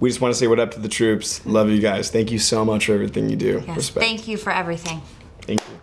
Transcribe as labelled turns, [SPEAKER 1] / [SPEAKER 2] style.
[SPEAKER 1] we just want to say what up to the troops. Love you guys. Thank you so much for everything you do.
[SPEAKER 2] Yes.
[SPEAKER 1] Respect.
[SPEAKER 2] Thank you for everything.
[SPEAKER 1] Thank you.